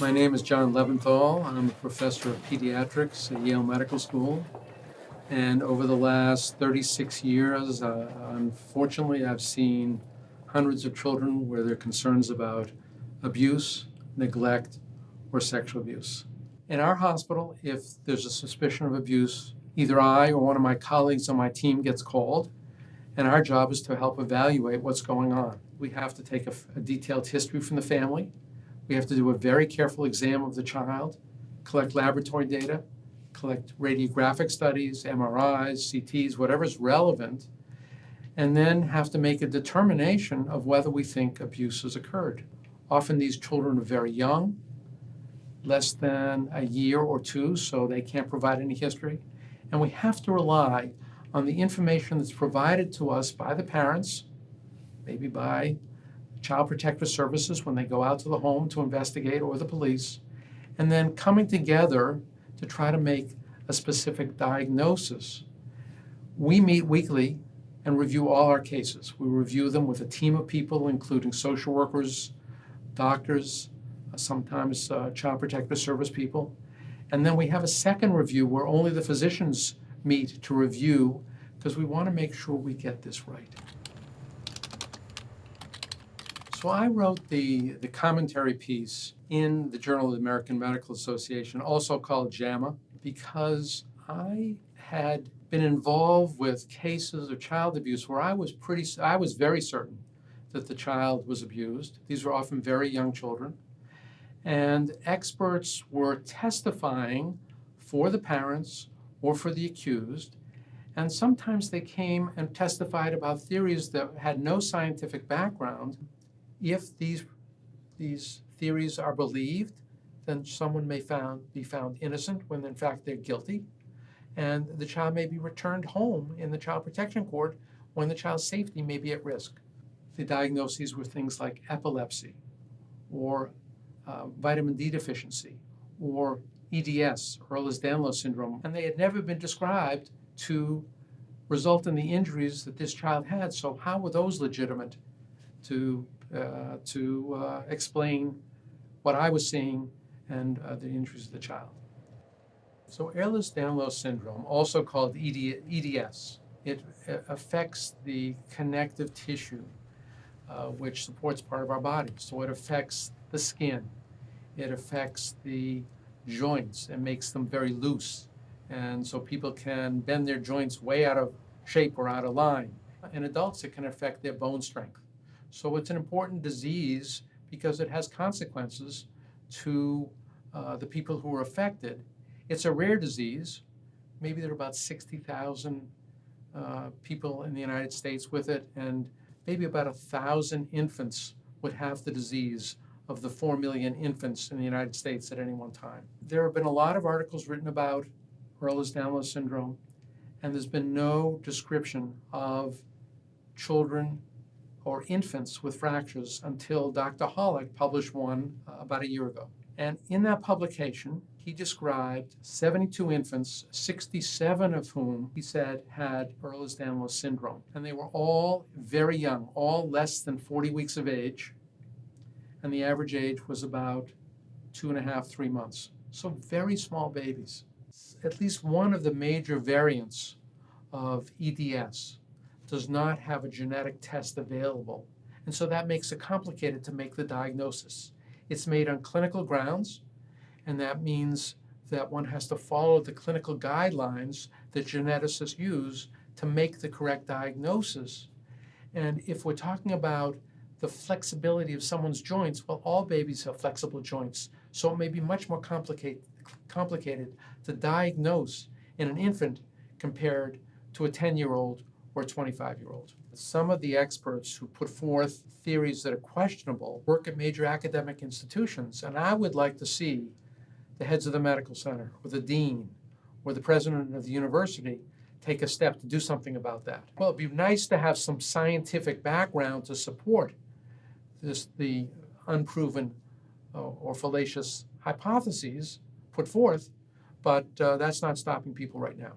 My name is John Leventhal. I'm a professor of pediatrics at Yale Medical School. And over the last 36 years, uh, unfortunately, I've seen hundreds of children where there are concerns about abuse, neglect, or sexual abuse. In our hospital, if there's a suspicion of abuse, either I or one of my colleagues on my team gets called, and our job is to help evaluate what's going on. We have to take a, a detailed history from the family. We have to do a very careful exam of the child, collect laboratory data, collect radiographic studies, MRIs, CTs, whatever's relevant, and then have to make a determination of whether we think abuse has occurred. Often these children are very young, less than a year or two, so they can't provide any history. And we have to rely on the information that's provided to us by the parents, maybe by Child Protective Services when they go out to the home to investigate, or the police, and then coming together to try to make a specific diagnosis. We meet weekly and review all our cases. We review them with a team of people, including social workers, doctors, sometimes uh, Child Protective Service people. And then we have a second review where only the physicians meet to review because we want to make sure we get this right. So I wrote the, the commentary piece in the Journal of the American Medical Association, also called JAMA, because I had been involved with cases of child abuse where I was pretty, I was very certain that the child was abused. These were often very young children. And experts were testifying for the parents or for the accused. And sometimes they came and testified about theories that had no scientific background if these, these theories are believed, then someone may found, be found innocent when in fact they're guilty. And the child may be returned home in the child protection court when the child's safety may be at risk. The diagnoses were things like epilepsy or uh, vitamin D deficiency or EDS, Ehlers-Danlos syndrome, and they had never been described to result in the injuries that this child had. So how were those legitimate to to uh, explain what I was seeing and uh, the injuries of the child. So Ehlers-Danlos syndrome, also called ED, EDS, it affects the connective tissue, uh, which supports part of our body. So it affects the skin, it affects the joints and makes them very loose. And so people can bend their joints way out of shape or out of line. In adults, it can affect their bone strength. So it's an important disease because it has consequences to uh, the people who are affected. It's a rare disease. Maybe there are about 60,000 uh, people in the United States with it, and maybe about a thousand infants would have the disease of the 4 million infants in the United States at any one time. There have been a lot of articles written about Ehlers-Danlos syndrome, and there's been no description of children or infants with fractures until Dr. Holick published one uh, about a year ago. And in that publication, he described 72 infants, 67 of whom he said had Ehlers-Danlos syndrome. And they were all very young, all less than 40 weeks of age. And the average age was about two and a half, three months. So very small babies. At least one of the major variants of EDS does not have a genetic test available. And so that makes it complicated to make the diagnosis. It's made on clinical grounds, and that means that one has to follow the clinical guidelines that geneticists use to make the correct diagnosis. And if we're talking about the flexibility of someone's joints, well, all babies have flexible joints, so it may be much more complicate, complicated to diagnose in an infant compared to a 10-year-old or a 25 year old. Some of the experts who put forth theories that are questionable work at major academic institutions, and I would like to see the heads of the medical center, or the dean, or the president of the university take a step to do something about that. Well, it'd be nice to have some scientific background to support this, the unproven uh, or fallacious hypotheses put forth, but uh, that's not stopping people right now.